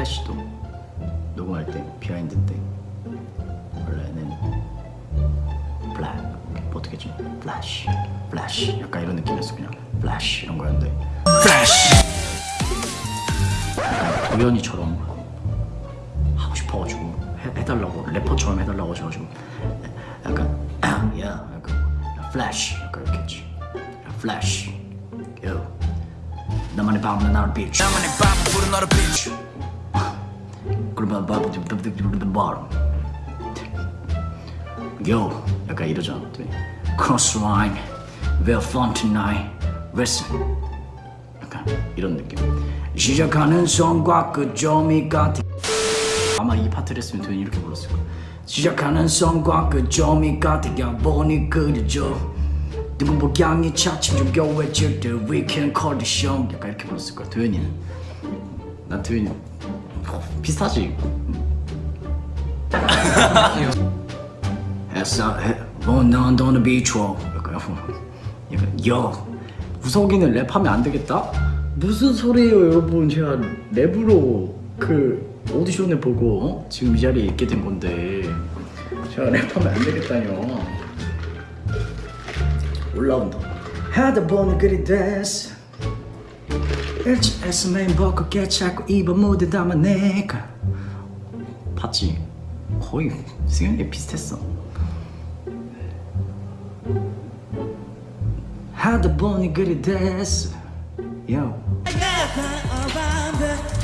플래시도 녹음할 때 behind 때. 원래는 블랙 어떻게 좀 플래시 플래시. 약간 이런 느낌이었어 그냥. 플래시 이런 거였는데. 플래시! 약간 도현이처럼 하고 싶어가지고 해, 해달라고 래퍼처럼 해달라고 하셔가지고. 약간 야 약간 플래시 약간 이렇게 했지. 플래시. 요 나만의 밤은 나를 비추 나만의 밤은 부른 너를 비추 Yo 약간 이러잖아 또. Cross line We're fun tonight Listen. 약간 이런 느낌. 시작하는 son과 그 점이 같아 아마 이 파트를 했으면 도현이 이렇게 불렀을 거야. 시작하는 son과 그 점이 같아 보니 그려져 누군 복양이 차츰 좀 겨워질 때 We can call the show 약간 이렇게 불렀을 거야 도현이는. 난 도현이 비슷하지? 했어 뭐넌 너는 비추어 약간 여 우석이는 랩하면 안 되겠다? 무슨 소리예요 여러분? 제가 랩으로 그 오디션을 보고 어? 지금 이 자리에 있게 된 건데. 제가 랩하면 안 되겠다뇨. 올라온다. 하다 보니 그리 됐어 일찍에서 맨 벗고 자꾸 입어 무대 담아 내가 봤지? 거의 승현이 비슷했어 하다 보니 그리 됐어 Yo.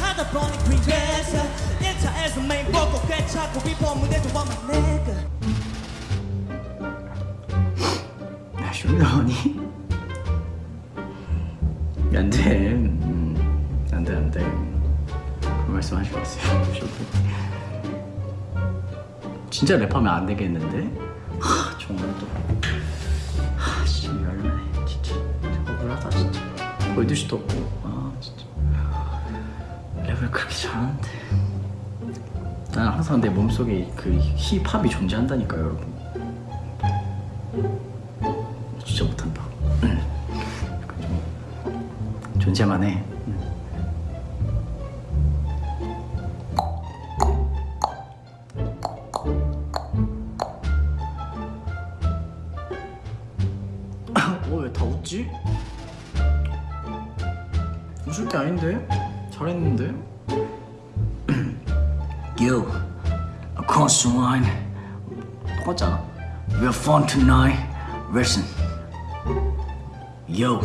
하다 보니 그래서 1차에서 메인 보고 괜찮고 비포 무대도 와만 내가 야 쇼미더니 안돼 음, 안돼 안돼 그런 말씀 하지 마세요 진짜 랩하면 안 되겠는데? 하 정말 또하씨 열나네 진짜. 억울하다 진짜. 보여드시도 없고. 아 진짜. 랩을 그렇게 잘하는데. 난 항상 내 몸속에 그 힙합이 존재한다니까요 여러분 존재만 해. 어, 왜다 웃지? 웃을 게 아닌데? 잘했는데? You, across the line. 똑같잖아. We're fun tonight. Listen. Yo,